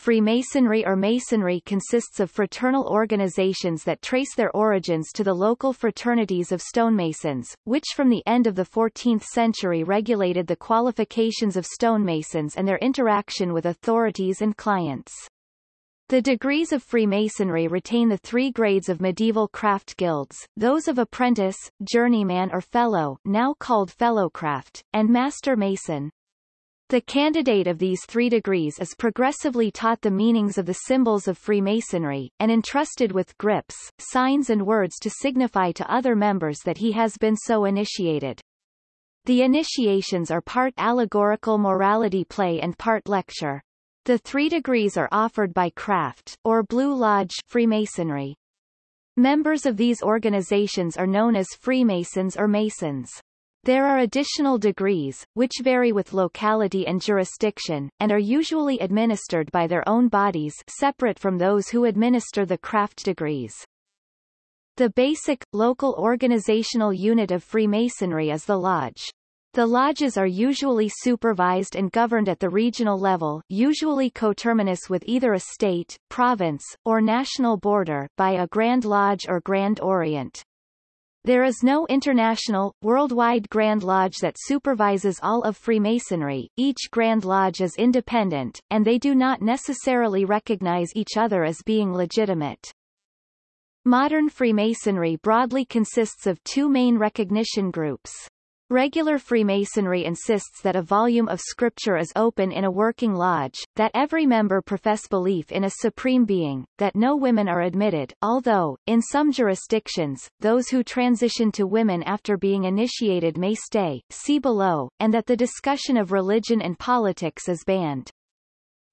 Freemasonry or Masonry consists of fraternal organizations that trace their origins to the local fraternities of stonemasons, which from the end of the 14th century regulated the qualifications of stonemasons and their interaction with authorities and clients. The degrees of Freemasonry retain the three grades of medieval craft guilds, those of apprentice, journeyman or fellow now called fellowcraft, and master mason. The candidate of these three degrees is progressively taught the meanings of the symbols of Freemasonry, and entrusted with grips, signs and words to signify to other members that he has been so initiated. The initiations are part allegorical morality play and part lecture. The three degrees are offered by Craft, or Blue Lodge Freemasonry. Members of these organizations are known as Freemasons or Masons. There are additional degrees, which vary with locality and jurisdiction, and are usually administered by their own bodies separate from those who administer the craft degrees. The basic, local organizational unit of Freemasonry is the Lodge. The lodges are usually supervised and governed at the regional level usually coterminous with either a state, province, or national border by a Grand Lodge or Grand Orient. There is no international, worldwide Grand Lodge that supervises all of Freemasonry, each Grand Lodge is independent, and they do not necessarily recognize each other as being legitimate. Modern Freemasonry broadly consists of two main recognition groups. Regular Freemasonry insists that a volume of scripture is open in a working lodge, that every member profess belief in a supreme being, that no women are admitted, although, in some jurisdictions, those who transition to women after being initiated may stay, see below, and that the discussion of religion and politics is banned.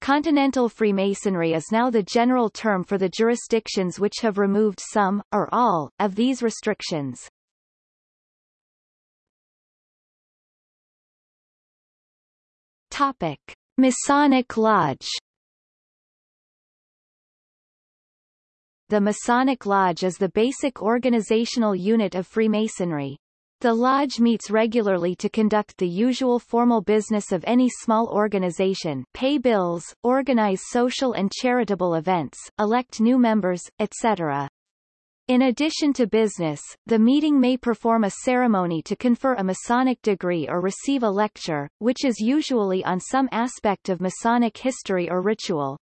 Continental Freemasonry is now the general term for the jurisdictions which have removed some, or all, of these restrictions. Topic. Masonic Lodge The Masonic Lodge is the basic organizational unit of Freemasonry. The lodge meets regularly to conduct the usual formal business of any small organization pay bills, organize social and charitable events, elect new members, etc. In addition to business, the meeting may perform a ceremony to confer a Masonic degree or receive a lecture, which is usually on some aspect of Masonic history or ritual.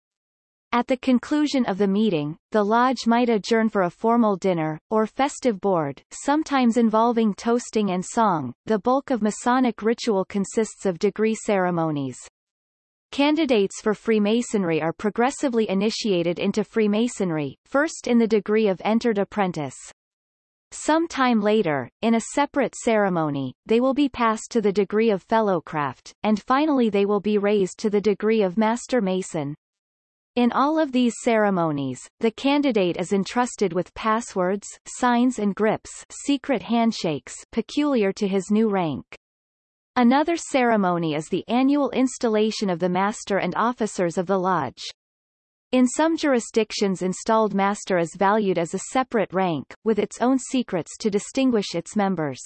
At the conclusion of the meeting, the lodge might adjourn for a formal dinner, or festive board, sometimes involving toasting and song. The bulk of Masonic ritual consists of degree ceremonies. Candidates for Freemasonry are progressively initiated into Freemasonry, first in the degree of entered apprentice. Some time later, in a separate ceremony, they will be passed to the degree of fellowcraft, and finally they will be raised to the degree of master mason. In all of these ceremonies, the candidate is entrusted with passwords, signs and grips secret handshakes peculiar to his new rank. Another ceremony is the annual installation of the master and officers of the lodge. In some jurisdictions installed master is valued as a separate rank, with its own secrets to distinguish its members.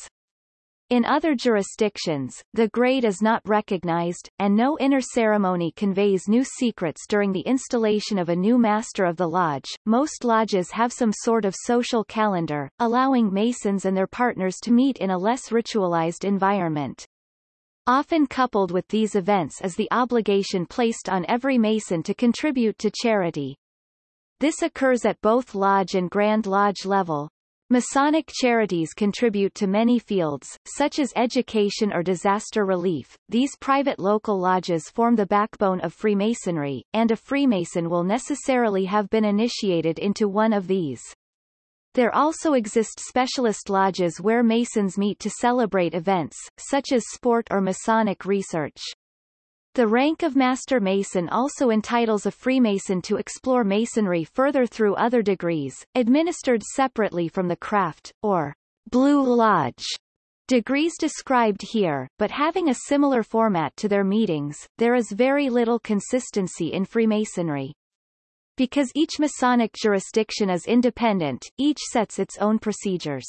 In other jurisdictions, the grade is not recognized, and no inner ceremony conveys new secrets during the installation of a new master of the lodge. Most lodges have some sort of social calendar, allowing masons and their partners to meet in a less ritualized environment. Often coupled with these events is the obligation placed on every Mason to contribute to charity. This occurs at both Lodge and Grand Lodge level. Masonic charities contribute to many fields, such as education or disaster relief. These private local lodges form the backbone of Freemasonry, and a Freemason will necessarily have been initiated into one of these. There also exist specialist lodges where Masons meet to celebrate events, such as sport or Masonic research. The rank of Master Mason also entitles a Freemason to explore Masonry further through other degrees, administered separately from the craft, or Blue Lodge degrees described here, but having a similar format to their meetings, there is very little consistency in Freemasonry. Because each Masonic jurisdiction is independent, each sets its own procedures.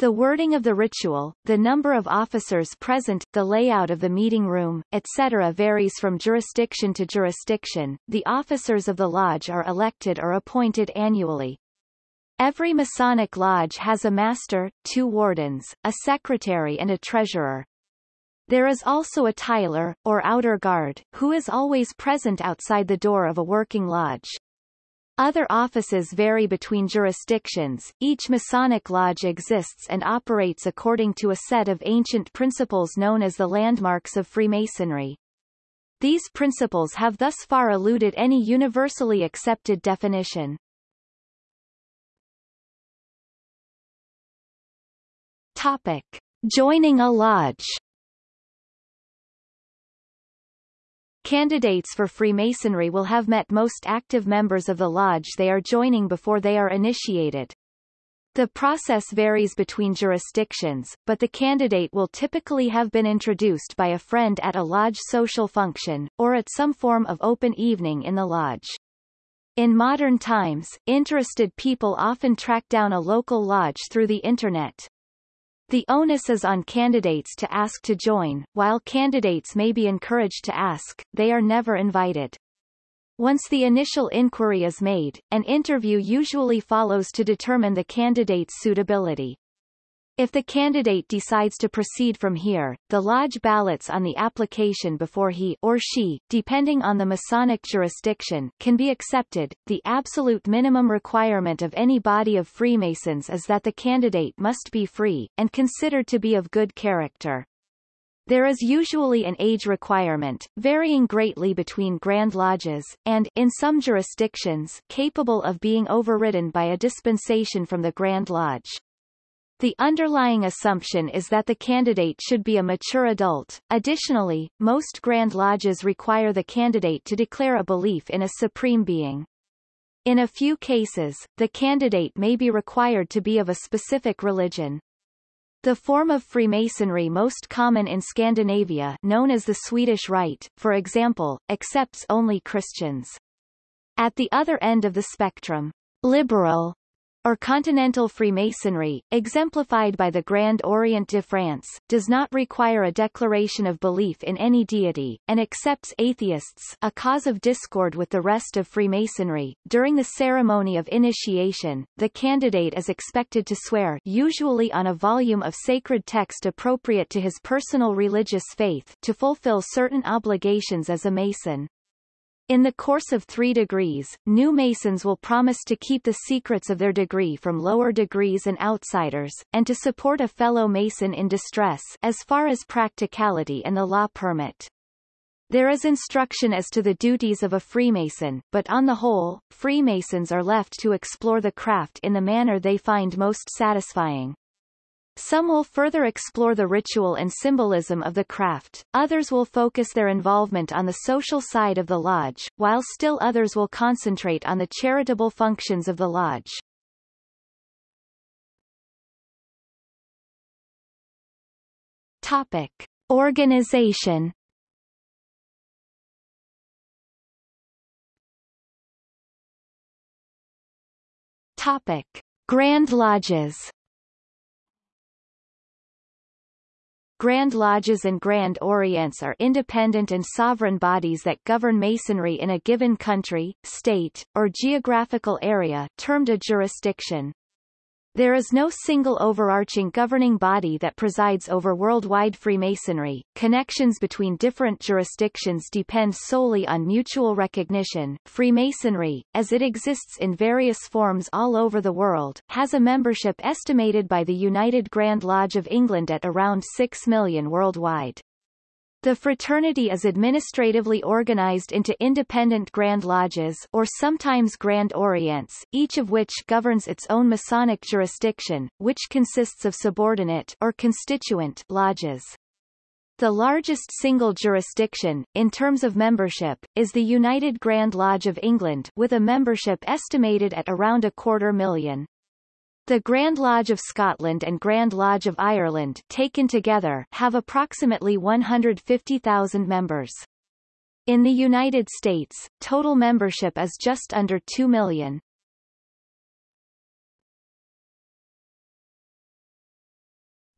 The wording of the ritual, the number of officers present, the layout of the meeting room, etc. varies from jurisdiction to jurisdiction. The officers of the lodge are elected or appointed annually. Every Masonic lodge has a master, two wardens, a secretary and a treasurer. There is also a tiler, or outer guard, who is always present outside the door of a working lodge. Other offices vary between jurisdictions. Each Masonic lodge exists and operates according to a set of ancient principles known as the landmarks of Freemasonry. These principles have thus far eluded any universally accepted definition. Topic. Joining a lodge Candidates for Freemasonry will have met most active members of the lodge they are joining before they are initiated. The process varies between jurisdictions, but the candidate will typically have been introduced by a friend at a lodge social function, or at some form of open evening in the lodge. In modern times, interested people often track down a local lodge through the Internet. The onus is on candidates to ask to join, while candidates may be encouraged to ask, they are never invited. Once the initial inquiry is made, an interview usually follows to determine the candidate's suitability. If the candidate decides to proceed from here, the lodge ballots on the application before he or she, depending on the Masonic jurisdiction, can be accepted. The absolute minimum requirement of any body of Freemasons is that the candidate must be free, and considered to be of good character. There is usually an age requirement, varying greatly between Grand Lodges, and, in some jurisdictions, capable of being overridden by a dispensation from the Grand Lodge. The underlying assumption is that the candidate should be a mature adult. Additionally, most Grand Lodges require the candidate to declare a belief in a supreme being. In a few cases, the candidate may be required to be of a specific religion. The form of Freemasonry most common in Scandinavia known as the Swedish Rite, for example, accepts only Christians. At the other end of the spectrum, liberal or continental Freemasonry, exemplified by the Grand Orient de France, does not require a declaration of belief in any deity, and accepts atheists a cause of discord with the rest of Freemasonry. During the ceremony of initiation, the candidate is expected to swear usually on a volume of sacred text appropriate to his personal religious faith to fulfill certain obligations as a Mason. In the course of three degrees, new Masons will promise to keep the secrets of their degree from lower degrees and outsiders, and to support a fellow Mason in distress as far as practicality and the law permit. There is instruction as to the duties of a Freemason, but on the whole, Freemasons are left to explore the craft in the manner they find most satisfying. Some will further explore the ritual and symbolism of the craft, others will focus their involvement on the social side of the lodge, while still others will concentrate on the charitable functions of the lodge. Topic. Organization Topic. Grand Lodges Grand Lodges and Grand Orients are independent and sovereign bodies that govern Masonry in a given country, state, or geographical area termed a jurisdiction. There is no single overarching governing body that presides over worldwide Freemasonry. Connections between different jurisdictions depend solely on mutual recognition. Freemasonry, as it exists in various forms all over the world, has a membership estimated by the United Grand Lodge of England at around 6 million worldwide. The fraternity is administratively organized into independent Grand Lodges or sometimes Grand Orients, each of which governs its own Masonic jurisdiction, which consists of subordinate or constituent lodges. The largest single jurisdiction, in terms of membership, is the United Grand Lodge of England with a membership estimated at around a quarter million. The Grand Lodge of Scotland and Grand Lodge of Ireland taken together have approximately 150,000 members. In the United States, total membership is just under 2 million.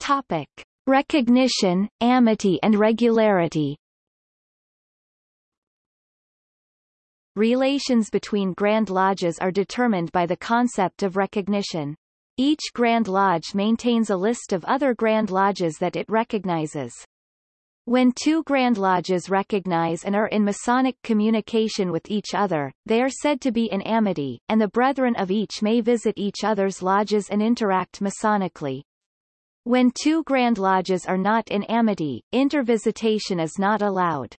Topic. Recognition, amity and regularity Relations between Grand Lodges are determined by the concept of recognition. Each Grand Lodge maintains a list of other Grand Lodges that it recognizes. When two Grand Lodges recognize and are in Masonic communication with each other, they are said to be in amity, and the brethren of each may visit each other's lodges and interact Masonically. When two Grand Lodges are not in amity, intervisitation is not allowed.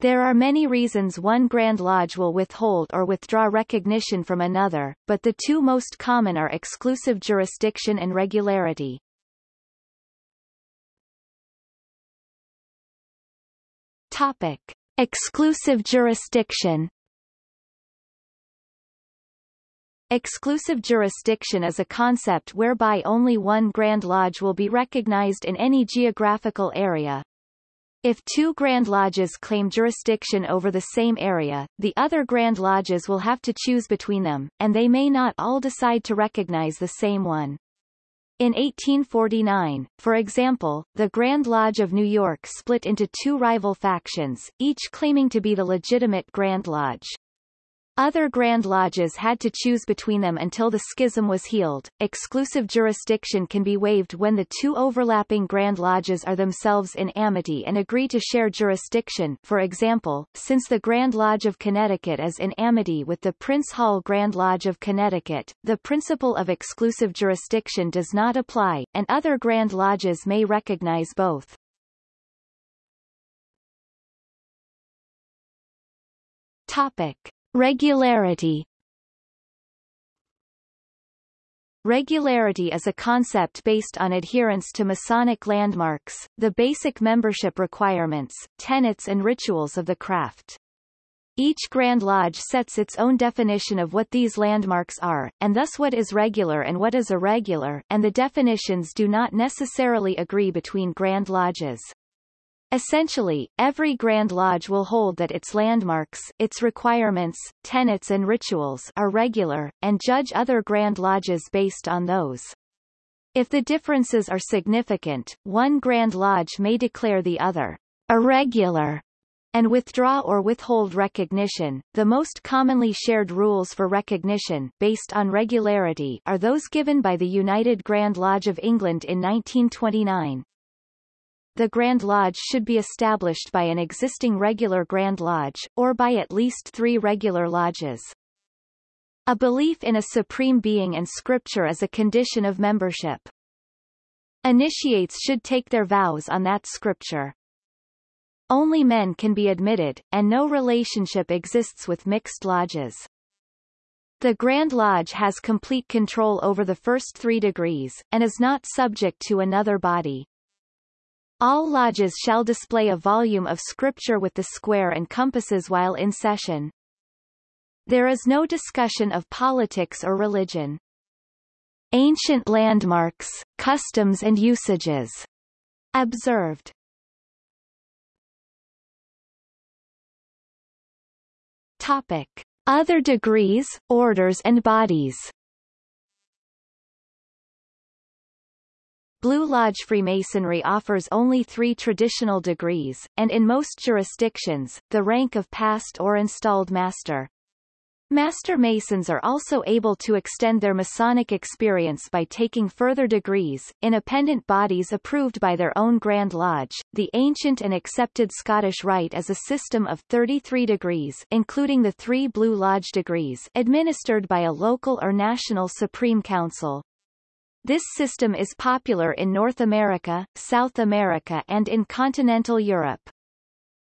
There are many reasons one Grand Lodge will withhold or withdraw recognition from another, but the two most common are exclusive jurisdiction and regularity. Topic. Exclusive jurisdiction Exclusive jurisdiction is a concept whereby only one Grand Lodge will be recognized in any geographical area, if two Grand Lodges claim jurisdiction over the same area, the other Grand Lodges will have to choose between them, and they may not all decide to recognize the same one. In 1849, for example, the Grand Lodge of New York split into two rival factions, each claiming to be the legitimate Grand Lodge. Other Grand Lodges had to choose between them until the schism was healed. Exclusive jurisdiction can be waived when the two overlapping Grand Lodges are themselves in amity and agree to share jurisdiction for example, since the Grand Lodge of Connecticut is in amity with the Prince Hall Grand Lodge of Connecticut, the principle of exclusive jurisdiction does not apply, and other Grand Lodges may recognize both. Topic. Regularity Regularity is a concept based on adherence to Masonic landmarks, the basic membership requirements, tenets and rituals of the craft. Each Grand Lodge sets its own definition of what these landmarks are, and thus what is regular and what is irregular, and the definitions do not necessarily agree between Grand Lodges. Essentially, every Grand Lodge will hold that its landmarks, its requirements, tenets and rituals are regular, and judge other Grand Lodges based on those. If the differences are significant, one Grand Lodge may declare the other irregular and withdraw or withhold recognition. The most commonly shared rules for recognition, based on regularity, are those given by the United Grand Lodge of England in 1929 the Grand Lodge should be established by an existing regular Grand Lodge, or by at least three regular lodges. A belief in a supreme being and scripture is a condition of membership. Initiates should take their vows on that scripture. Only men can be admitted, and no relationship exists with mixed lodges. The Grand Lodge has complete control over the first three degrees, and is not subject to another body. All lodges shall display a volume of scripture with the square and compasses while in session. There is no discussion of politics or religion. Ancient landmarks, customs and usages. Observed. Topic. Other degrees, orders and bodies Blue Lodge Freemasonry offers only three traditional degrees, and in most jurisdictions, the rank of past or installed master. Master Masons are also able to extend their Masonic experience by taking further degrees, independent bodies approved by their own Grand Lodge. The ancient and accepted Scottish Rite is a system of 33 degrees including the three Blue Lodge degrees administered by a local or national Supreme Council. This system is popular in North America, South America and in continental Europe.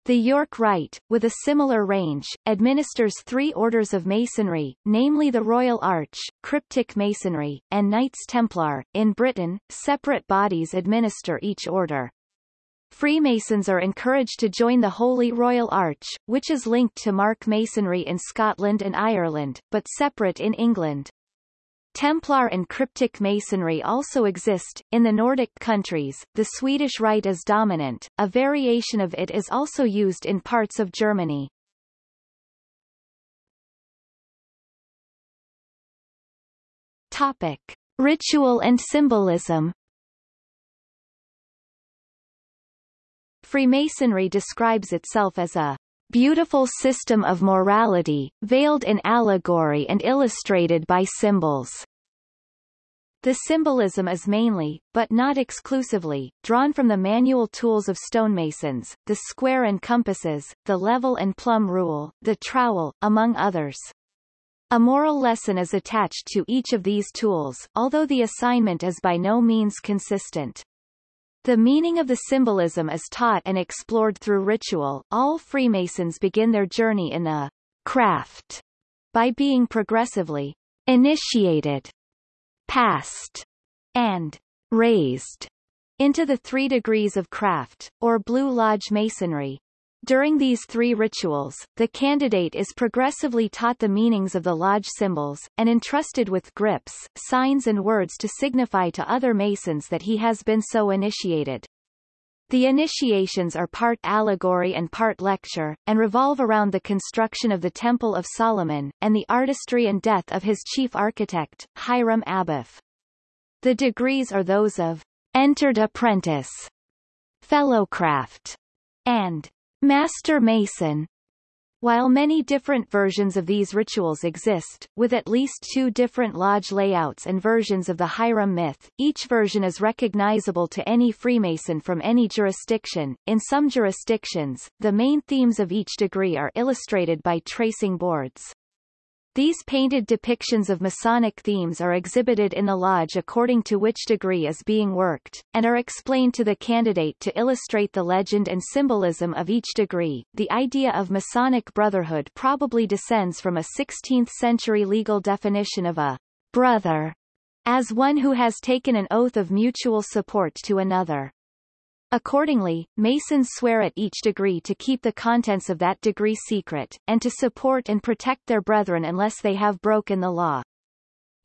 The York Rite, with a similar range, administers three orders of Masonry, namely the Royal Arch, Cryptic Masonry, and Knights Templar. In Britain, separate bodies administer each order. Freemasons are encouraged to join the Holy Royal Arch, which is linked to Mark Masonry in Scotland and Ireland, but separate in England. Templar and cryptic masonry also exist. In the Nordic countries, the Swedish rite is dominant, a variation of it is also used in parts of Germany. Topic. Ritual and symbolism Freemasonry describes itself as a beautiful system of morality, veiled in allegory and illustrated by symbols. The symbolism is mainly, but not exclusively, drawn from the manual tools of stonemasons, the square and compasses, the level and plumb rule, the trowel, among others. A moral lesson is attached to each of these tools, although the assignment is by no means consistent. The meaning of the symbolism is taught and explored through ritual. All Freemasons begin their journey in the craft by being progressively initiated passed, and raised into the three degrees of craft, or Blue Lodge Masonry. During these three rituals, the candidate is progressively taught the meanings of the lodge symbols, and entrusted with grips, signs and words to signify to other Masons that he has been so initiated. The initiations are part allegory and part lecture, and revolve around the construction of the Temple of Solomon, and the artistry and death of his chief architect, Hiram Abiff. The degrees are those of entered apprentice, fellowcraft, and master mason. While many different versions of these rituals exist, with at least two different lodge layouts and versions of the Hiram myth, each version is recognizable to any Freemason from any jurisdiction. In some jurisdictions, the main themes of each degree are illustrated by tracing boards. These painted depictions of Masonic themes are exhibited in the lodge according to which degree is being worked, and are explained to the candidate to illustrate the legend and symbolism of each degree. The idea of Masonic brotherhood probably descends from a 16th-century legal definition of a brother as one who has taken an oath of mutual support to another. Accordingly, Masons swear at each degree to keep the contents of that degree secret, and to support and protect their brethren unless they have broken the law.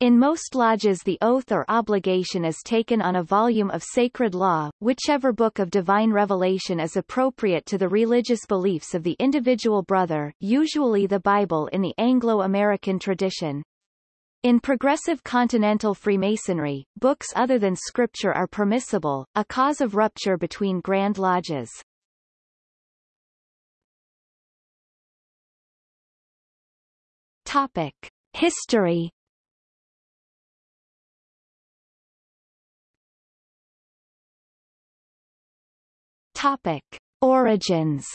In most lodges the oath or obligation is taken on a volume of sacred law, whichever book of divine revelation is appropriate to the religious beliefs of the individual brother usually the Bible in the Anglo-American tradition. In progressive continental Freemasonry, books other than scripture are permissible, a cause of rupture between Grand Lodges. Topic. History Topic. Origins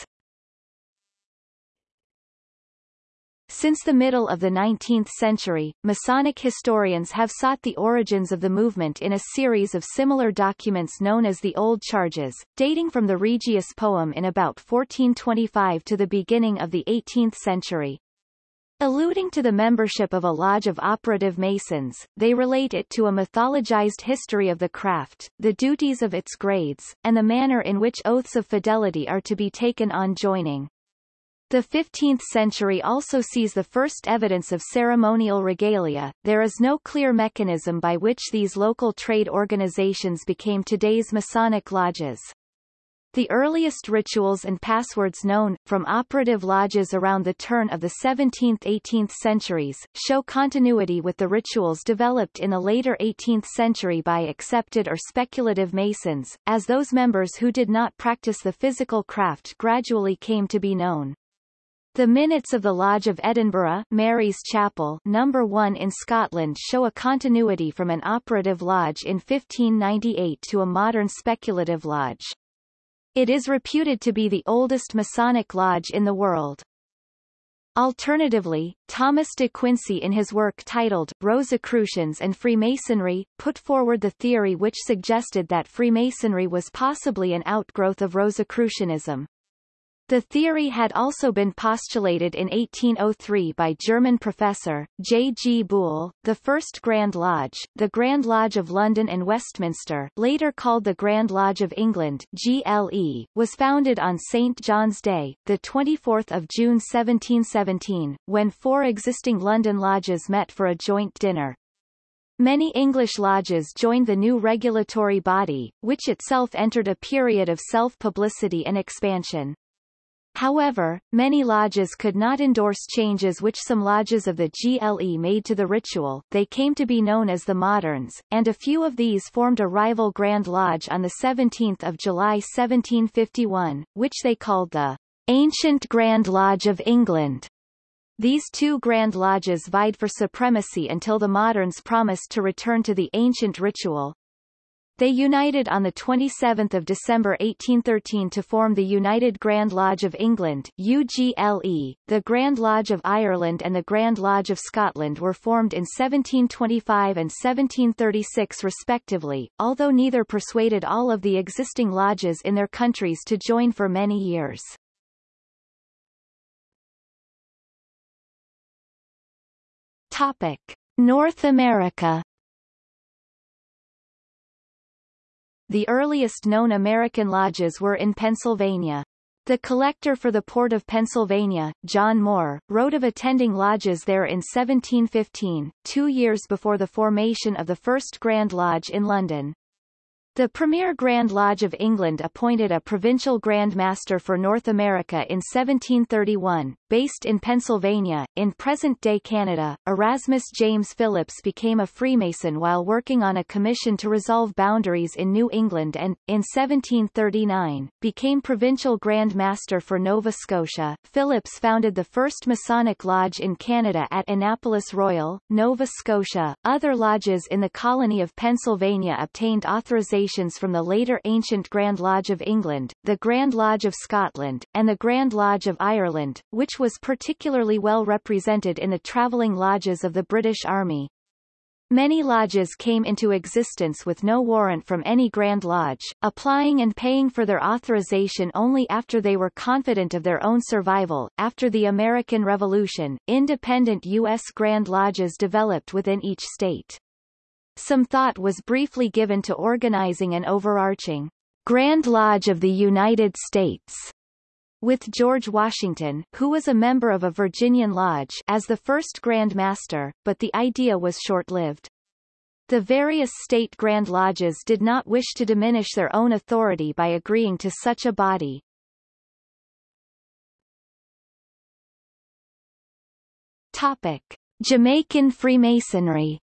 Since the middle of the 19th century, Masonic historians have sought the origins of the movement in a series of similar documents known as the Old Charges, dating from the Regius poem in about 1425 to the beginning of the 18th century. Alluding to the membership of a lodge of operative masons, they relate it to a mythologized history of the craft, the duties of its grades, and the manner in which oaths of fidelity are to be taken on joining. The 15th century also sees the first evidence of ceremonial regalia. There is no clear mechanism by which these local trade organizations became today's Masonic lodges. The earliest rituals and passwords known, from operative lodges around the turn of the 17th–18th centuries, show continuity with the rituals developed in the later 18th century by accepted or speculative Masons, as those members who did not practice the physical craft gradually came to be known. The minutes of the Lodge of Edinburgh Mary's Chapel number 1 in Scotland show a continuity from an operative lodge in 1598 to a modern speculative lodge. It is reputed to be the oldest Masonic lodge in the world. Alternatively, Thomas de Quincey in his work titled Rosicrucians and Freemasonry, put forward the theory which suggested that Freemasonry was possibly an outgrowth of Rosicrucianism. The theory had also been postulated in 1803 by German professor, J. G. Buhle. The first Grand Lodge, the Grand Lodge of London and Westminster later called the Grand Lodge of England GLE, was founded on St. John's Day, 24 June 1717, when four existing London lodges met for a joint dinner. Many English lodges joined the new regulatory body, which itself entered a period of self-publicity and expansion. However, many lodges could not endorse changes which some lodges of the GLE made to the ritual, they came to be known as the Moderns, and a few of these formed a rival Grand Lodge on 17 July 1751, which they called the Ancient Grand Lodge of England. These two Grand Lodges vied for supremacy until the Moderns promised to return to the ancient ritual, they united on 27 December 1813 to form the United Grand Lodge of England UGLE. The Grand Lodge of Ireland and the Grand Lodge of Scotland were formed in 1725 and 1736 respectively, although neither persuaded all of the existing lodges in their countries to join for many years. Topic. North America The earliest known American lodges were in Pennsylvania. The collector for the port of Pennsylvania, John Moore, wrote of attending lodges there in 1715, two years before the formation of the first Grand Lodge in London. The Premier Grand Lodge of England appointed a provincial Grand Master for North America in 1731, based in Pennsylvania. In present-day Canada, Erasmus James Philipps became a Freemason while working on a commission to resolve boundaries in New England and, in 1739, became provincial Grand Master for Nova Scotia. Philipps founded the first Masonic Lodge in Canada at Annapolis Royal, Nova Scotia. Other lodges in the colony of Pennsylvania obtained authorizations from the later ancient Grand Lodge of England, the Grand Lodge of Scotland, and the Grand Lodge of Ireland, which was particularly well represented in the travelling lodges of the British Army. Many lodges came into existence with no warrant from any Grand Lodge, applying and paying for their authorization only after they were confident of their own survival. After the American Revolution, independent U.S. Grand Lodges developed within each state. Some thought was briefly given to organizing an overarching Grand Lodge of the United States with George Washington, who was a member of a Virginian lodge, as the first Grand Master, but the idea was short-lived. The various state Grand Lodges did not wish to diminish their own authority by agreeing to such a body. Topic. Jamaican Freemasonry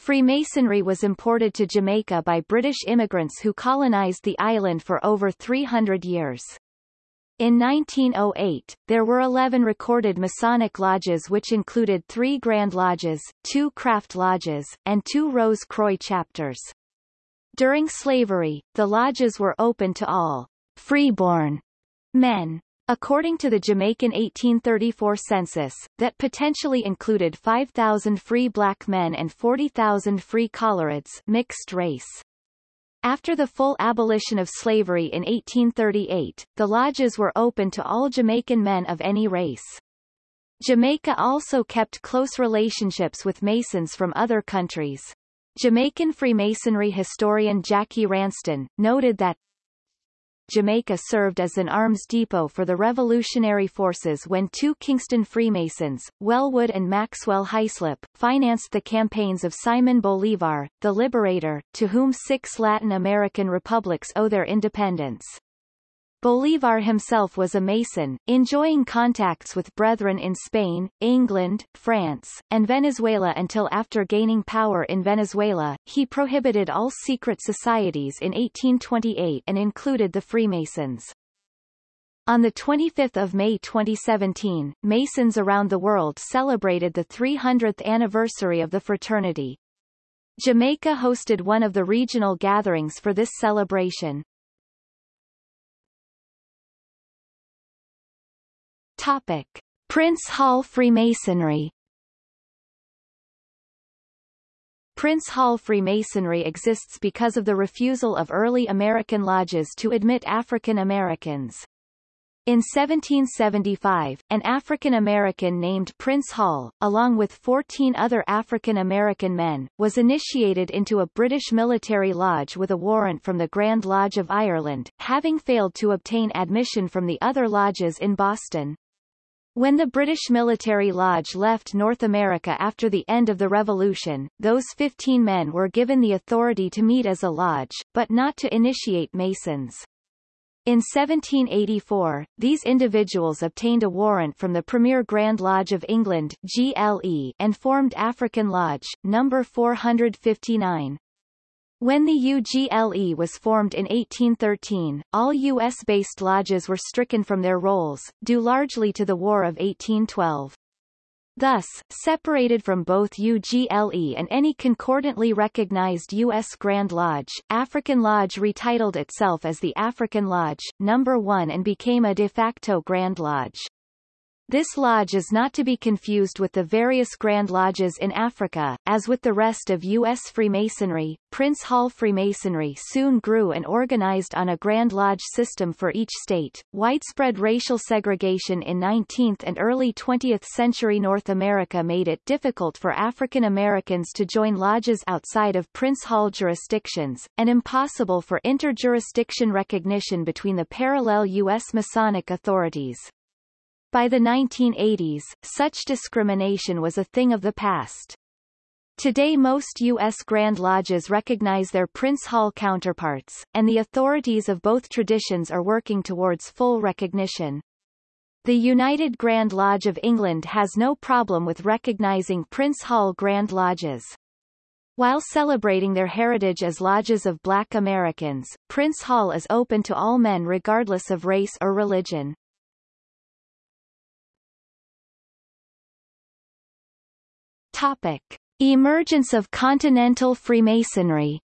Freemasonry was imported to Jamaica by British immigrants who colonized the island for over 300 years. In 1908, there were 11 recorded Masonic lodges which included three Grand Lodges, two Craft Lodges, and two Rose Croix chapters. During slavery, the lodges were open to all freeborn men. According to the Jamaican 1834 census, that potentially included 5,000 free black men and 40,000 free colorids mixed race. After the full abolition of slavery in 1838, the lodges were open to all Jamaican men of any race. Jamaica also kept close relationships with Masons from other countries. Jamaican Freemasonry historian Jackie Ranston, noted that Jamaica served as an arms depot for the revolutionary forces when two Kingston Freemasons, Wellwood and Maxwell Hyslop, financed the campaigns of Simon Bolivar, the Liberator, to whom six Latin American republics owe their independence. Bolivar himself was a Mason, enjoying contacts with brethren in Spain, England, France, and Venezuela until after gaining power in Venezuela, he prohibited all secret societies in 1828 and included the Freemasons. On 25 May 2017, Masons around the world celebrated the 300th anniversary of the fraternity. Jamaica hosted one of the regional gatherings for this celebration. Topic. Prince Hall Freemasonry Prince Hall Freemasonry exists because of the refusal of early American lodges to admit African Americans. In 1775, an African American named Prince Hall, along with 14 other African American men, was initiated into a British military lodge with a warrant from the Grand Lodge of Ireland, having failed to obtain admission from the other lodges in Boston. When the British military lodge left North America after the end of the Revolution, those 15 men were given the authority to meet as a lodge, but not to initiate Masons. In 1784, these individuals obtained a warrant from the Premier Grand Lodge of England GLE and formed African Lodge, No. 459. When the UGLE was formed in 1813, all U.S.-based lodges were stricken from their rolls, due largely to the War of 1812. Thus, separated from both UGLE and any concordantly recognized U.S. Grand Lodge, African Lodge retitled itself as the African Lodge, No. 1 and became a de facto Grand Lodge. This lodge is not to be confused with the various Grand Lodges in Africa. As with the rest of U.S. Freemasonry, Prince Hall Freemasonry soon grew and organized on a Grand Lodge system for each state. Widespread racial segregation in 19th and early 20th century North America made it difficult for African Americans to join lodges outside of Prince Hall jurisdictions, and impossible for interjurisdiction recognition between the parallel U.S. Masonic authorities. By the 1980s, such discrimination was a thing of the past. Today most U.S. Grand Lodges recognize their Prince Hall counterparts, and the authorities of both traditions are working towards full recognition. The United Grand Lodge of England has no problem with recognizing Prince Hall Grand Lodges. While celebrating their heritage as lodges of black Americans, Prince Hall is open to all men regardless of race or religion. Topic. Emergence of continental Freemasonry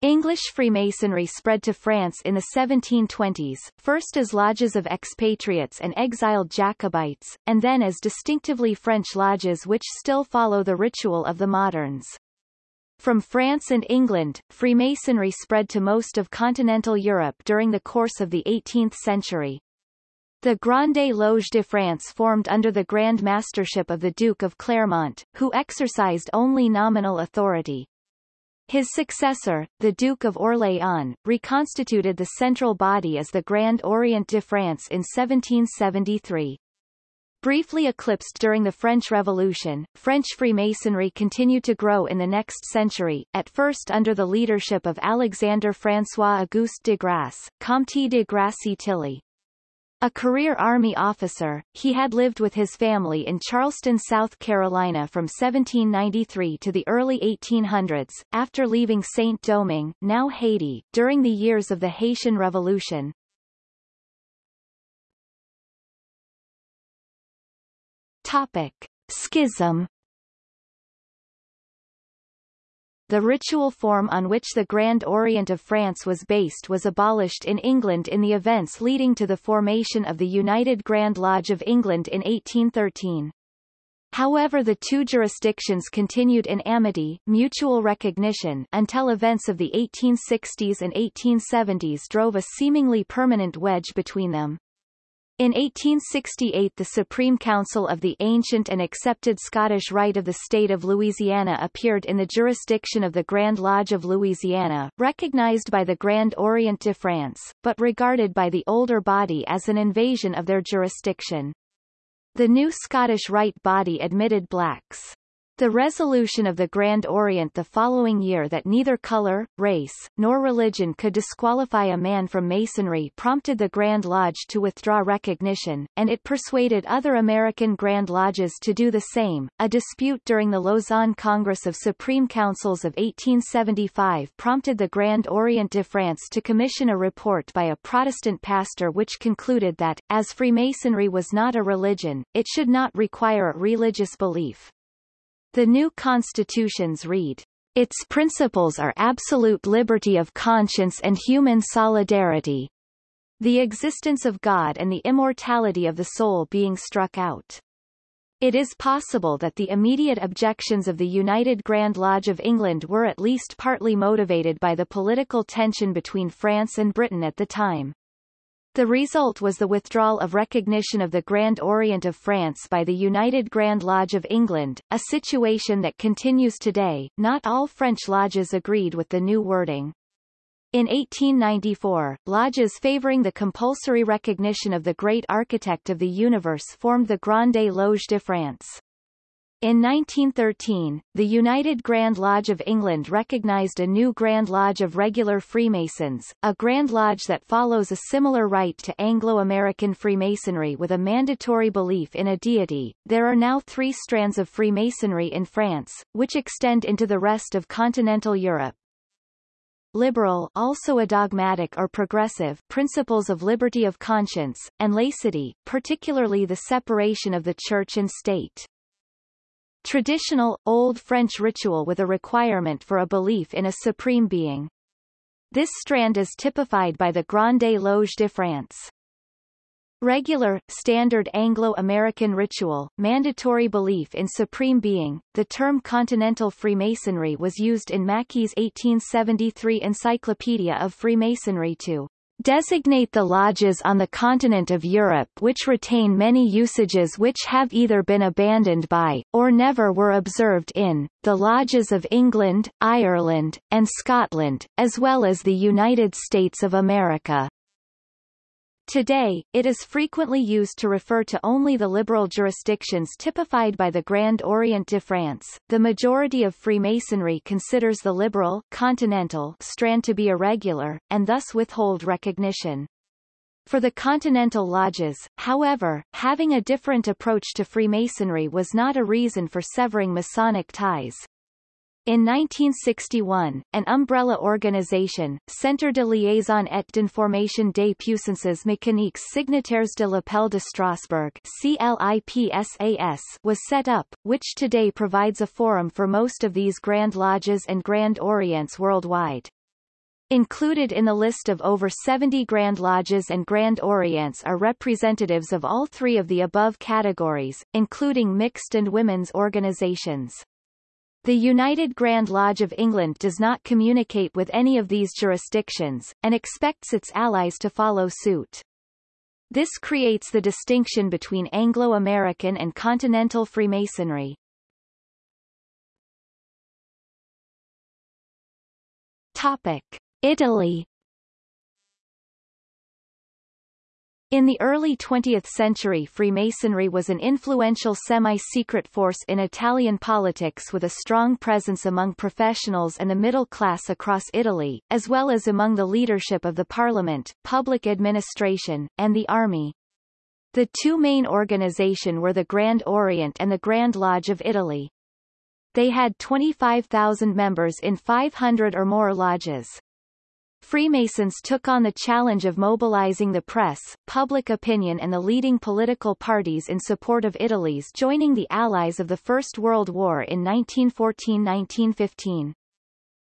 English Freemasonry spread to France in the 1720s, first as lodges of expatriates and exiled Jacobites, and then as distinctively French lodges which still follow the ritual of the moderns. From France and England, Freemasonry spread to most of continental Europe during the course of the 18th century. The Grande Loge de France formed under the Grand Mastership of the Duke of Clermont, who exercised only nominal authority. His successor, the Duke of Orléans, reconstituted the central body as the Grand Orient de France in 1773. Briefly eclipsed during the French Revolution, French Freemasonry continued to grow in the next century, at first under the leadership of Alexandre François Auguste de Grasse, Comte de Grasse-Tilly. A career Army officer, he had lived with his family in Charleston, South Carolina from 1793 to the early 1800s, after leaving Saint-Domingue, now Haiti, during the years of the Haitian Revolution. Topic. Schism the ritual form on which the Grand Orient of France was based was abolished in England in the events leading to the formation of the United Grand Lodge of England in 1813. However the two jurisdictions continued in amity mutual recognition until events of the 1860s and 1870s drove a seemingly permanent wedge between them. In 1868 the Supreme Council of the Ancient and Accepted Scottish Rite of the State of Louisiana appeared in the jurisdiction of the Grand Lodge of Louisiana, recognized by the Grand Orient de France, but regarded by the older body as an invasion of their jurisdiction. The new Scottish Rite body admitted blacks. The resolution of the Grand Orient the following year that neither color, race, nor religion could disqualify a man from Masonry prompted the Grand Lodge to withdraw recognition, and it persuaded other American Grand Lodges to do the same. A dispute during the Lausanne Congress of Supreme Councils of 1875 prompted the Grand Orient de France to commission a report by a Protestant pastor which concluded that, as Freemasonry was not a religion, it should not require a religious belief. The new constitutions read, its principles are absolute liberty of conscience and human solidarity, the existence of God and the immortality of the soul being struck out. It is possible that the immediate objections of the United Grand Lodge of England were at least partly motivated by the political tension between France and Britain at the time. The result was the withdrawal of recognition of the Grand Orient of France by the United Grand Lodge of England, a situation that continues today. Not all French lodges agreed with the new wording. In 1894, lodges favoring the compulsory recognition of the great architect of the universe formed the Grande Loge de France. In 1913, the United Grand Lodge of England recognized a new Grand Lodge of Regular Freemasons, a Grand Lodge that follows a similar rite to Anglo-American Freemasonry with a mandatory belief in a deity. There are now three strands of Freemasonry in France, which extend into the rest of continental Europe. Liberal also a dogmatic or progressive principles of liberty of conscience, and laicity, particularly the separation of the church and state. Traditional, Old French ritual with a requirement for a belief in a supreme being. This strand is typified by the Grande Loge de France. Regular, standard Anglo-American ritual, mandatory belief in supreme being. The term continental Freemasonry was used in Mackey's 1873 Encyclopedia of Freemasonry to designate the lodges on the continent of Europe which retain many usages which have either been abandoned by, or never were observed in, the lodges of England, Ireland, and Scotland, as well as the United States of America. Today, it is frequently used to refer to only the liberal jurisdictions typified by the Grand Orient de France. The majority of Freemasonry considers the liberal continental strand to be irregular, and thus withhold recognition. For the Continental Lodges, however, having a different approach to Freemasonry was not a reason for severing Masonic ties. In 1961, an umbrella organisation, Centre de liaison et d'information des puissances maçonniques signataires de l'appel de Strasbourg CLIPSAS was set up, which today provides a forum for most of these Grand Lodges and Grand Orients worldwide. Included in the list of over 70 Grand Lodges and Grand Orients are representatives of all three of the above categories, including mixed and women's organizations. The United Grand Lodge of England does not communicate with any of these jurisdictions, and expects its allies to follow suit. This creates the distinction between Anglo-American and continental Freemasonry. Topic. Italy In the early 20th century Freemasonry was an influential semi-secret force in Italian politics with a strong presence among professionals and the middle class across Italy, as well as among the leadership of the parliament, public administration, and the army. The two main organization were the Grand Orient and the Grand Lodge of Italy. They had 25,000 members in 500 or more lodges. Freemasons took on the challenge of mobilizing the press, public opinion and the leading political parties in support of Italy's joining the Allies of the First World War in 1914-1915.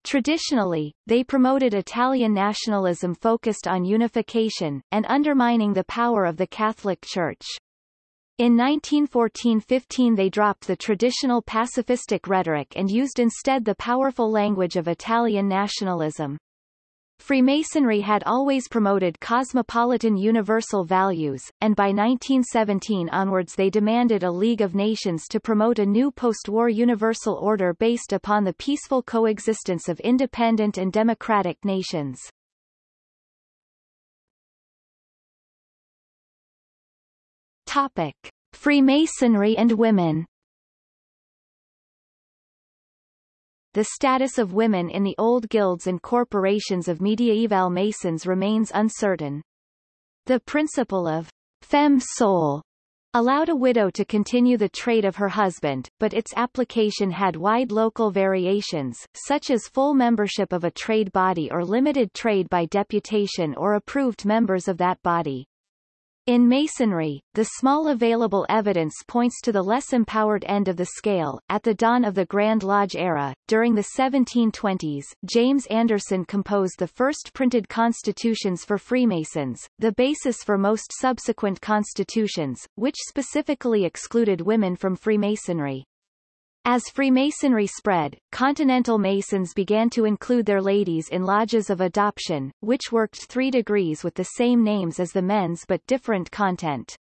Traditionally, they promoted Italian nationalism focused on unification, and undermining the power of the Catholic Church. In 1914-15 they dropped the traditional pacifistic rhetoric and used instead the powerful language of Italian nationalism. Freemasonry had always promoted cosmopolitan universal values, and by 1917 onwards they demanded a League of Nations to promote a new post-war universal order based upon the peaceful coexistence of independent and democratic nations. Topic. Freemasonry and women the status of women in the old guilds and corporations of mediaeval Masons remains uncertain. The principle of femme sole allowed a widow to continue the trade of her husband, but its application had wide local variations, such as full membership of a trade body or limited trade by deputation or approved members of that body. In Masonry, the small available evidence points to the less empowered end of the scale. At the dawn of the Grand Lodge era, during the 1720s, James Anderson composed the first printed constitutions for Freemasons, the basis for most subsequent constitutions, which specifically excluded women from Freemasonry. As Freemasonry spread, Continental Masons began to include their ladies in lodges of adoption, which worked three degrees with the same names as the men's but different content.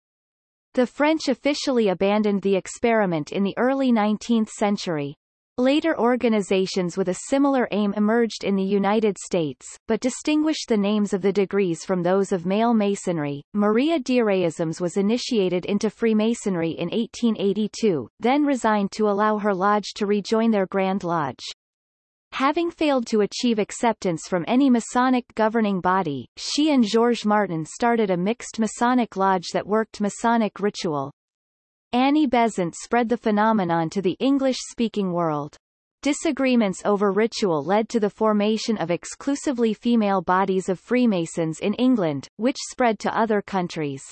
The French officially abandoned the experiment in the early 19th century. Later organizations with a similar aim emerged in the United States, but distinguished the names of the degrees from those of male Masonry. Maria Deraismes was initiated into Freemasonry in 1882, then resigned to allow her lodge to rejoin their Grand Lodge. Having failed to achieve acceptance from any Masonic governing body, she and Georges Martin started a mixed Masonic lodge that worked Masonic ritual. Annie Besant spread the phenomenon to the English-speaking world. Disagreements over ritual led to the formation of exclusively female bodies of Freemasons in England, which spread to other countries.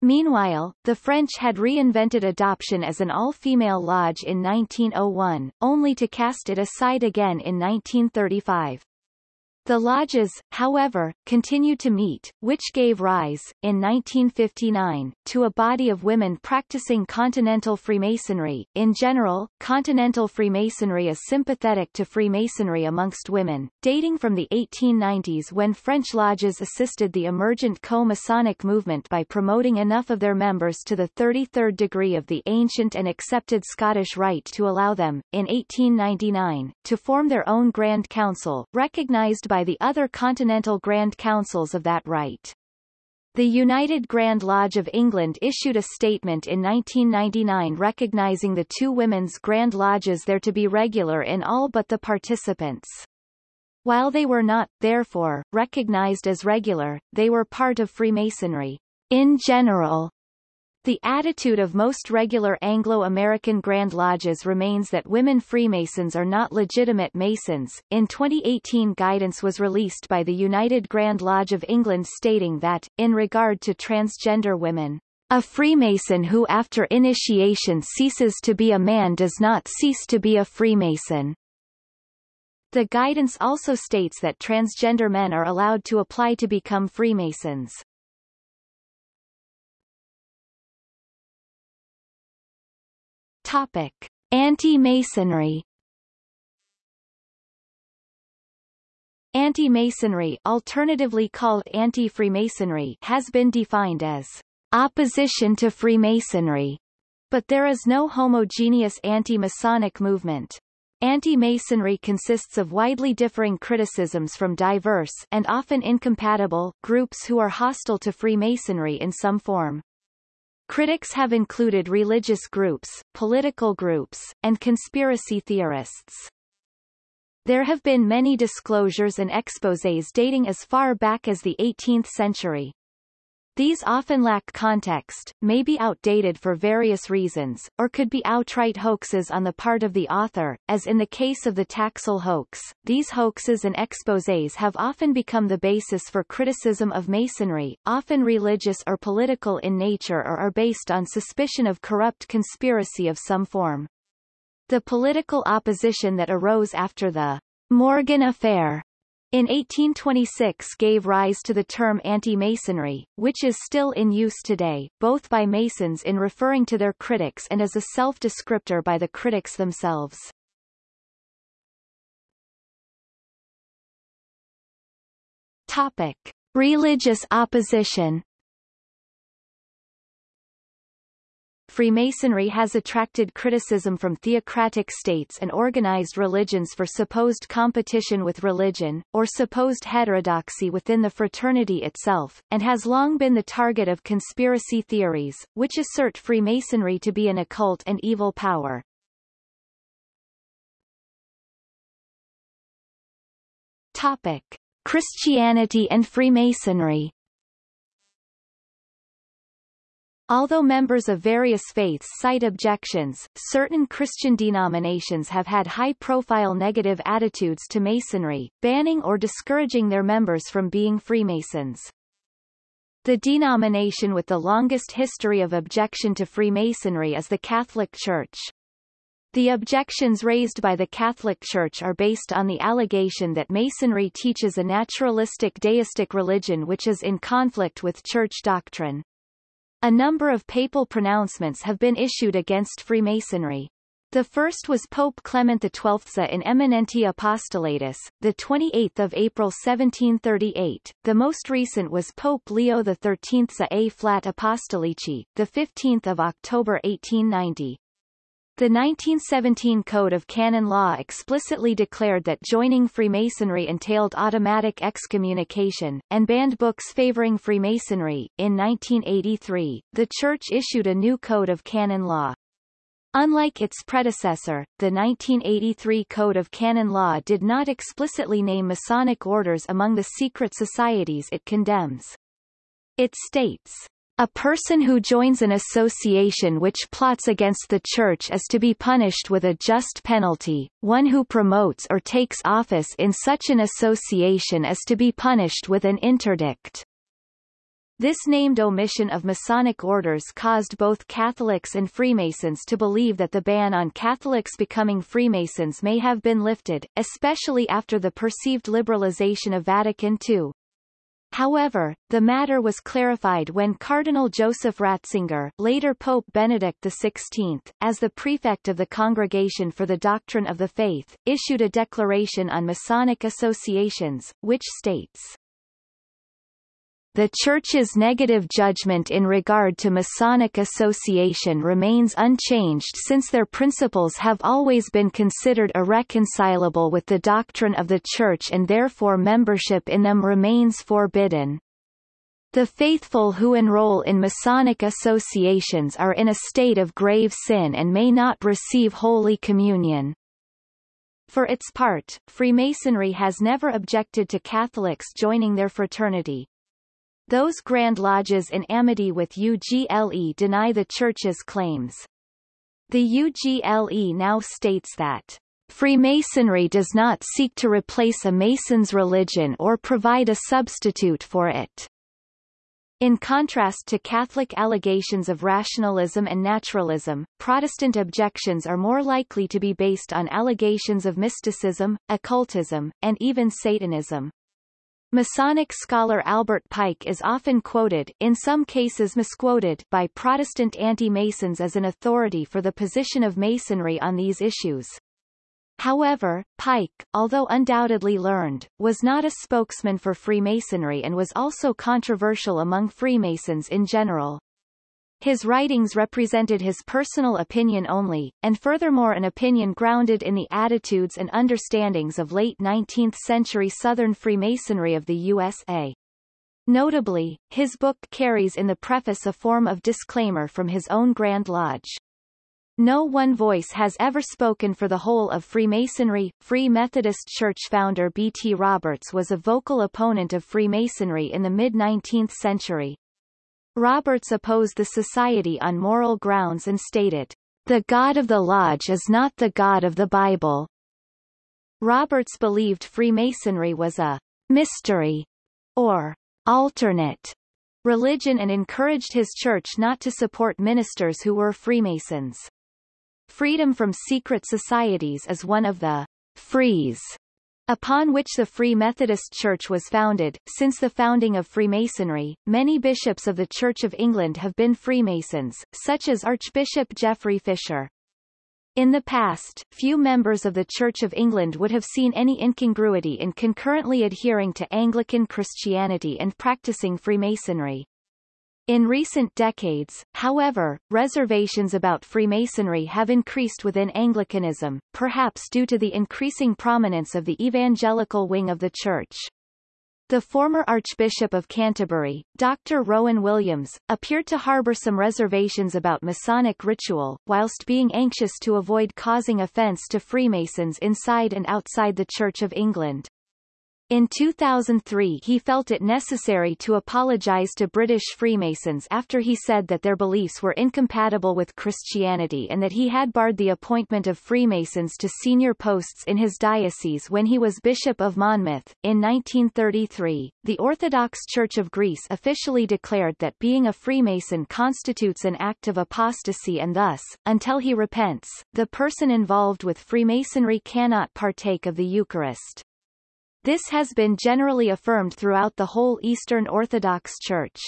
Meanwhile, the French had reinvented adoption as an all-female lodge in 1901, only to cast it aside again in 1935. The lodges, however, continued to meet, which gave rise, in 1959, to a body of women practicing Continental Freemasonry. In general, Continental Freemasonry is sympathetic to Freemasonry amongst women, dating from the 1890s when French lodges assisted the emergent co-Masonic movement by promoting enough of their members to the 33rd degree of the ancient and accepted Scottish Rite to allow them, in 1899, to form their own Grand Council, recognized by by the other continental Grand Councils of that rite. The United Grand Lodge of England issued a statement in 1999 recognizing the two women's Grand Lodges there to be regular in all but the participants. While they were not, therefore, recognized as regular, they were part of Freemasonry. In general, the attitude of most regular Anglo-American Grand Lodges remains that women Freemasons are not legitimate Masons. In 2018 guidance was released by the United Grand Lodge of England stating that, in regard to transgender women, a Freemason who after initiation ceases to be a man does not cease to be a Freemason. The guidance also states that transgender men are allowed to apply to become Freemasons. Topic: Anti-Masonry. Anti-Masonry, alternatively called anti-Freemasonry, has been defined as opposition to Freemasonry, but there is no homogeneous anti-Masonic movement. Anti-Masonry consists of widely differing criticisms from diverse and often incompatible groups who are hostile to Freemasonry in some form. Critics have included religious groups, political groups, and conspiracy theorists. There have been many disclosures and exposés dating as far back as the 18th century. These often lack context, may be outdated for various reasons, or could be outright hoaxes on the part of the author, as in the case of the Taxil hoax. These hoaxes and exposés have often become the basis for criticism of Masonry, often religious or political in nature or are based on suspicion of corrupt conspiracy of some form. The political opposition that arose after the Morgan Affair in 1826 gave rise to the term anti-Masonry, which is still in use today, both by Masons in referring to their critics and as a self-descriptor by the critics themselves. Topic. Religious opposition Freemasonry has attracted criticism from theocratic states and organized religions for supposed competition with religion, or supposed heterodoxy within the fraternity itself, and has long been the target of conspiracy theories, which assert Freemasonry to be an occult and evil power. Topic. Christianity and Freemasonry Although members of various faiths cite objections, certain Christian denominations have had high-profile negative attitudes to Masonry, banning or discouraging their members from being Freemasons. The denomination with the longest history of objection to Freemasonry is the Catholic Church. The objections raised by the Catholic Church are based on the allegation that Masonry teaches a naturalistic deistic religion which is in conflict with Church doctrine. A number of papal pronouncements have been issued against Freemasonry. The first was Pope Clement XII in Eminenti Apostolatus, the 28th of April 1738. The most recent was Pope Leo XIII A Flat Apostolici, the 15th of October 1890. The 1917 Code of Canon Law explicitly declared that joining Freemasonry entailed automatic excommunication, and banned books favoring Freemasonry. In 1983, the Church issued a new Code of Canon Law. Unlike its predecessor, the 1983 Code of Canon Law did not explicitly name Masonic orders among the secret societies it condemns. It states, a person who joins an association which plots against the Church is to be punished with a just penalty, one who promotes or takes office in such an association is to be punished with an interdict. This named omission of Masonic orders caused both Catholics and Freemasons to believe that the ban on Catholics becoming Freemasons may have been lifted, especially after the perceived liberalization of Vatican II. However, the matter was clarified when Cardinal Joseph Ratzinger later Pope Benedict XVI, as the prefect of the Congregation for the Doctrine of the Faith, issued a declaration on Masonic associations, which states, the Church's negative judgment in regard to Masonic association remains unchanged since their principles have always been considered irreconcilable with the doctrine of the Church and therefore membership in them remains forbidden. The faithful who enroll in Masonic associations are in a state of grave sin and may not receive Holy Communion. For its part, Freemasonry has never objected to Catholics joining their fraternity, those Grand Lodges in amity with UGLE deny the Church's claims. The UGLE now states that Freemasonry does not seek to replace a Mason's religion or provide a substitute for it. In contrast to Catholic allegations of rationalism and naturalism, Protestant objections are more likely to be based on allegations of mysticism, occultism, and even Satanism. Masonic scholar Albert Pike is often quoted in some cases misquoted by Protestant anti-Masons as an authority for the position of Masonry on these issues. However, Pike, although undoubtedly learned, was not a spokesman for Freemasonry and was also controversial among Freemasons in general. His writings represented his personal opinion only, and furthermore an opinion grounded in the attitudes and understandings of late 19th-century Southern Freemasonry of the USA. Notably, his book carries in the preface a form of disclaimer from his own Grand Lodge. No one voice has ever spoken for the whole of Freemasonry. Free Methodist Church founder B. T. Roberts was a vocal opponent of Freemasonry in the mid-19th century. Roberts opposed the society on moral grounds and stated, The God of the Lodge is not the God of the Bible. Roberts believed Freemasonry was a mystery or alternate religion and encouraged his church not to support ministers who were Freemasons. Freedom from secret societies is one of the frees upon which the Free Methodist Church was founded. Since the founding of Freemasonry, many bishops of the Church of England have been Freemasons, such as Archbishop Geoffrey Fisher. In the past, few members of the Church of England would have seen any incongruity in concurrently adhering to Anglican Christianity and practicing Freemasonry. In recent decades, however, reservations about Freemasonry have increased within Anglicanism, perhaps due to the increasing prominence of the evangelical wing of the Church. The former Archbishop of Canterbury, Dr. Rowan Williams, appeared to harbour some reservations about Masonic ritual, whilst being anxious to avoid causing offence to Freemasons inside and outside the Church of England. In 2003 he felt it necessary to apologize to British Freemasons after he said that their beliefs were incompatible with Christianity and that he had barred the appointment of Freemasons to senior posts in his diocese when he was Bishop of Monmouth. In 1933, the Orthodox Church of Greece officially declared that being a Freemason constitutes an act of apostasy and thus, until he repents, the person involved with Freemasonry cannot partake of the Eucharist. This has been generally affirmed throughout the whole Eastern Orthodox Church.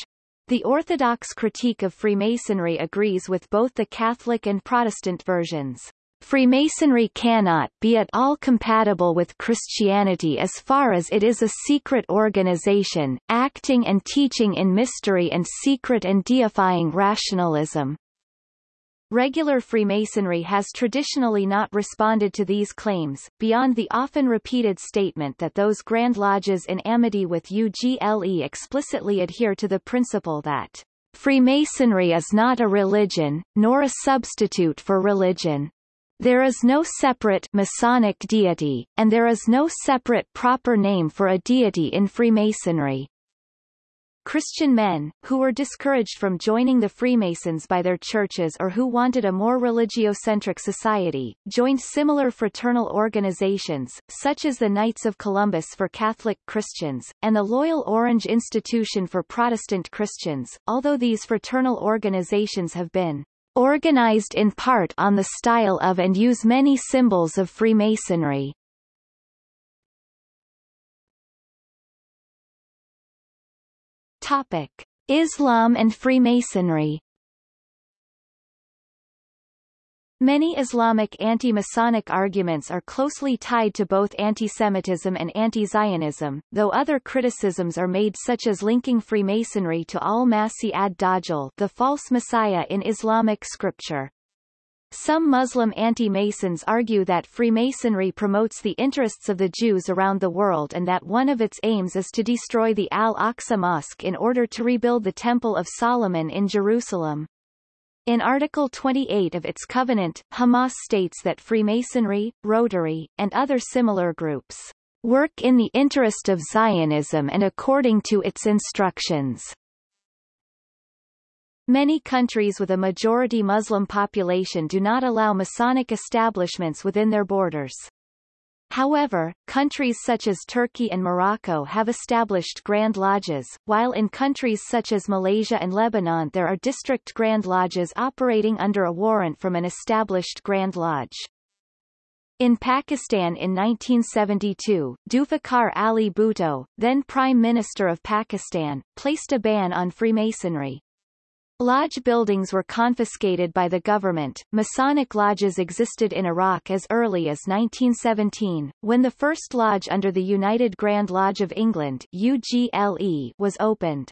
The Orthodox critique of Freemasonry agrees with both the Catholic and Protestant versions. Freemasonry cannot be at all compatible with Christianity as far as it is a secret organization, acting and teaching in mystery and secret and deifying rationalism. Regular Freemasonry has traditionally not responded to these claims, beyond the often repeated statement that those Grand Lodges in amity with UGLE explicitly adhere to the principle that Freemasonry is not a religion, nor a substitute for religion. There is no separate Masonic deity, and there is no separate proper name for a deity in Freemasonry. Christian men, who were discouraged from joining the Freemasons by their churches or who wanted a more religiocentric society, joined similar fraternal organizations, such as the Knights of Columbus for Catholic Christians, and the Loyal Orange Institution for Protestant Christians, although these fraternal organizations have been organized in part on the style of and use many symbols of Freemasonry. Topic: Islam and Freemasonry. Many Islamic anti-Masonic arguments are closely tied to both anti-Semitism and anti-Zionism, though other criticisms are made such as linking Freemasonry to al-Masih ad-Dajjal the false messiah in Islamic scripture. Some Muslim anti-Masons argue that Freemasonry promotes the interests of the Jews around the world and that one of its aims is to destroy the Al-Aqsa Mosque in order to rebuild the Temple of Solomon in Jerusalem. In Article 28 of its covenant, Hamas states that Freemasonry, Rotary, and other similar groups work in the interest of Zionism and according to its instructions. Many countries with a majority Muslim population do not allow Masonic establishments within their borders. However, countries such as Turkey and Morocco have established Grand Lodges, while in countries such as Malaysia and Lebanon there are district Grand Lodges operating under a warrant from an established Grand Lodge. In Pakistan in 1972, Zulfikar Ali Bhutto, then Prime Minister of Pakistan, placed a ban on Freemasonry. Lodge buildings were confiscated by the government. Masonic lodges existed in Iraq as early as 1917, when the first lodge under the United Grand Lodge of England UGLE was opened.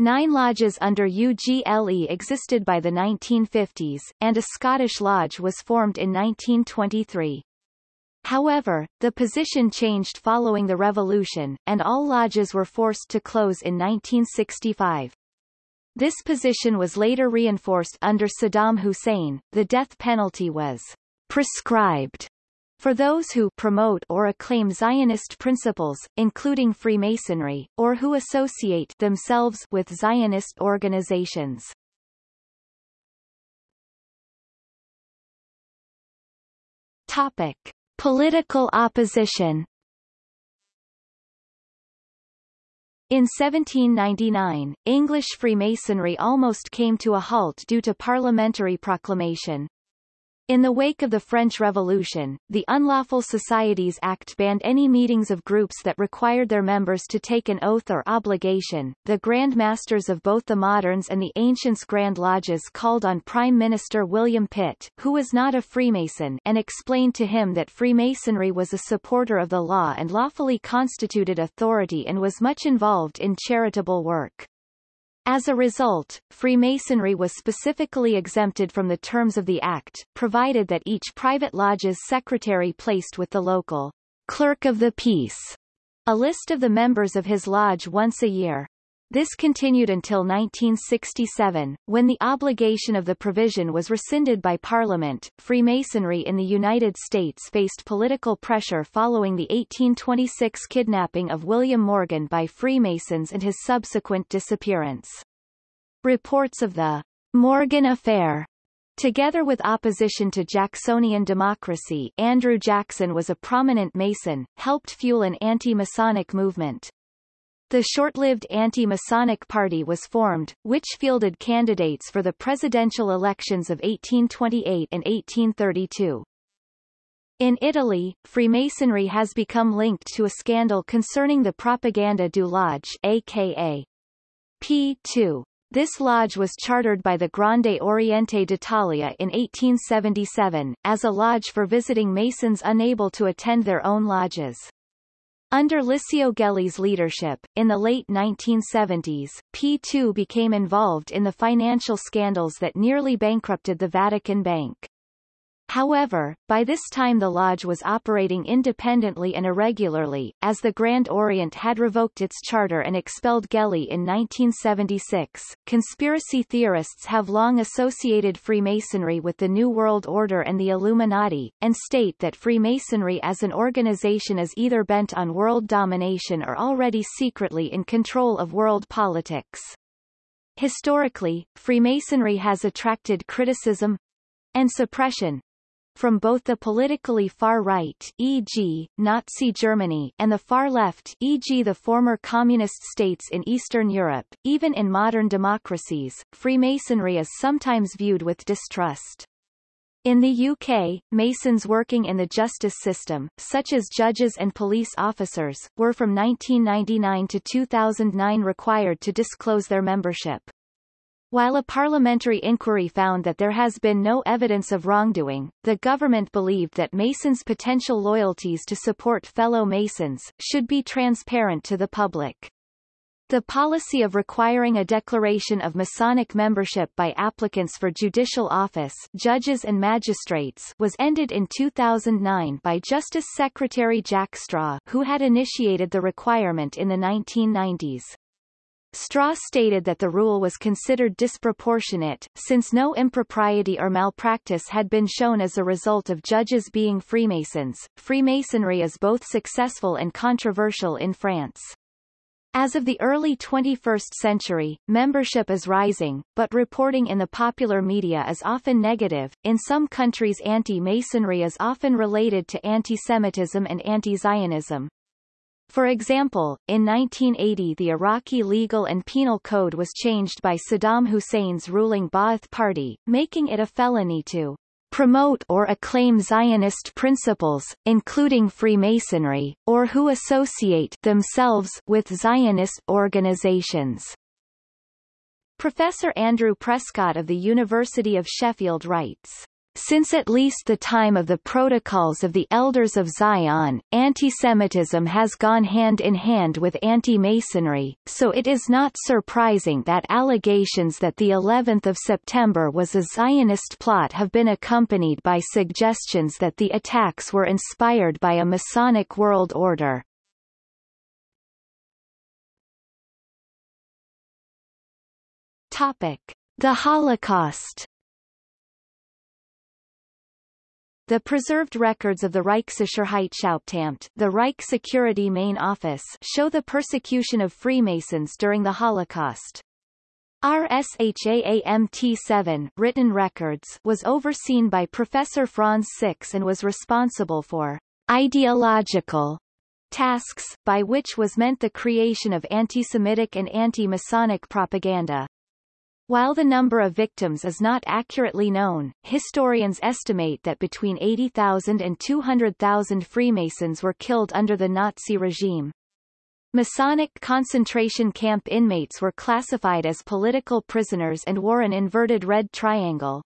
Nine lodges under UGLE existed by the 1950s, and a Scottish lodge was formed in 1923. However, the position changed following the revolution, and all lodges were forced to close in 1965. This position was later reinforced under Saddam Hussein. The death penalty was prescribed for those who promote or acclaim Zionist principles, including Freemasonry, or who associate themselves with Zionist organizations. Topic. Political opposition In 1799, English Freemasonry almost came to a halt due to parliamentary proclamation. In the wake of the French Revolution, the Unlawful Societies Act banned any meetings of groups that required their members to take an oath or obligation. The Grand Masters of both the moderns and the ancients Grand Lodges called on Prime Minister William Pitt, who was not a Freemason, and explained to him that Freemasonry was a supporter of the law and lawfully constituted authority and was much involved in charitable work. As a result, Freemasonry was specifically exempted from the terms of the Act, provided that each private lodge's secretary placed with the local clerk of the peace a list of the members of his lodge once a year. This continued until 1967, when the obligation of the provision was rescinded by Parliament. Freemasonry in the United States faced political pressure following the 1826 kidnapping of William Morgan by Freemasons and his subsequent disappearance. Reports of the Morgan Affair Together with opposition to Jacksonian democracy Andrew Jackson was a prominent Mason, helped fuel an anti-Masonic movement. The short-lived Anti-Masonic Party was formed, which fielded candidates for the presidential elections of 1828 and 1832. In Italy, Freemasonry has become linked to a scandal concerning the Propaganda Due Lodge aka P2. This lodge was chartered by the Grande Oriente d'Italia in 1877, as a lodge for visiting Masons unable to attend their own lodges. Under Licio Gelli's leadership, in the late 1970s, P2 became involved in the financial scandals that nearly bankrupted the Vatican Bank. However, by this time the lodge was operating independently and irregularly, as the Grand Orient had revoked its charter and expelled Gelli in 1976. Conspiracy theorists have long associated Freemasonry with the New World Order and the Illuminati, and state that Freemasonry as an organization is either bent on world domination or already secretly in control of world politics. Historically, Freemasonry has attracted criticism and suppression, from both the politically far right e.g., Nazi Germany and the far left e.g. the former communist states in Eastern Europe, even in modern democracies, Freemasonry is sometimes viewed with distrust. In the UK, Masons working in the justice system, such as judges and police officers, were from 1999 to 2009 required to disclose their membership. While a parliamentary inquiry found that there has been no evidence of wrongdoing, the government believed that Masons' potential loyalties to support fellow Masons, should be transparent to the public. The policy of requiring a declaration of Masonic membership by applicants for judicial office judges and magistrates was ended in 2009 by Justice Secretary Jack Straw who had initiated the requirement in the 1990s. Straw stated that the rule was considered disproportionate, since no impropriety or malpractice had been shown as a result of judges being Freemasons. Freemasonry is both successful and controversial in France. As of the early 21st century, membership is rising, but reporting in the popular media is often negative. In some countries anti-Masonry is often related to anti-Semitism and anti-Zionism. For example, in 1980 the Iraqi legal and penal code was changed by Saddam Hussein's ruling Ba'ath Party, making it a felony to promote or acclaim Zionist principles, including Freemasonry, or who associate themselves with Zionist organizations. Professor Andrew Prescott of the University of Sheffield writes, since at least the time of the Protocols of the Elders of Zion, antisemitism has gone hand in hand with anti-Masonry, so it is not surprising that allegations that the 11th of September was a Zionist plot have been accompanied by suggestions that the attacks were inspired by a Masonic world order. Topic: The Holocaust The preserved records of the Reichssicherheitshauptamt, the Reich Security Main Office, show the persecution of Freemasons during the Holocaust. RSHAAMT7 written records was overseen by Professor Franz Six and was responsible for ideological tasks, by which was meant the creation of anti-Semitic and anti-Masonic propaganda. While the number of victims is not accurately known, historians estimate that between 80,000 and 200,000 Freemasons were killed under the Nazi regime. Masonic concentration camp inmates were classified as political prisoners and wore an inverted red triangle.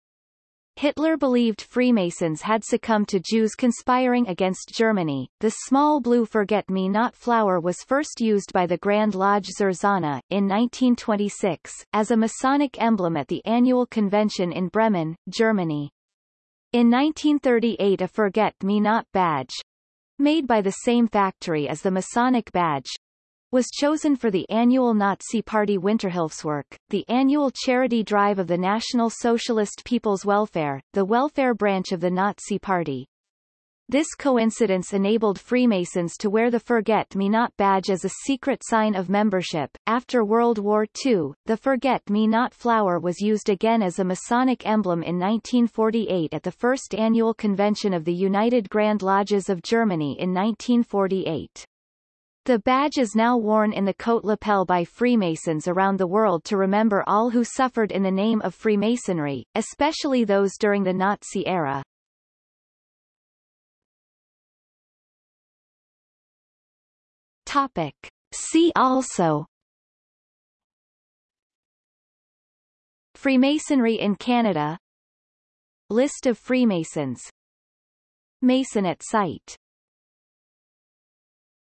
Hitler believed Freemasons had succumbed to Jews conspiring against Germany. The small blue forget-me-not flower was first used by the Grand Lodge Sonne, in 1926, as a Masonic emblem at the annual convention in Bremen, Germany. In 1938 a forget-me-not badge, made by the same factory as the Masonic badge, was chosen for the annual Nazi Party Winterhilfswerk, the annual charity drive of the National Socialist People's Welfare, the welfare branch of the Nazi Party. This coincidence enabled Freemasons to wear the Forget-Me-Not badge as a secret sign of membership. After World War II, the Forget-Me-Not flower was used again as a Masonic emblem in 1948 at the first annual convention of the United Grand Lodges of Germany in 1948. The badge is now worn in the coat lapel by Freemasons around the world to remember all who suffered in the name of Freemasonry, especially those during the Nazi era. Topic. See also Freemasonry in Canada List of Freemasons Mason at site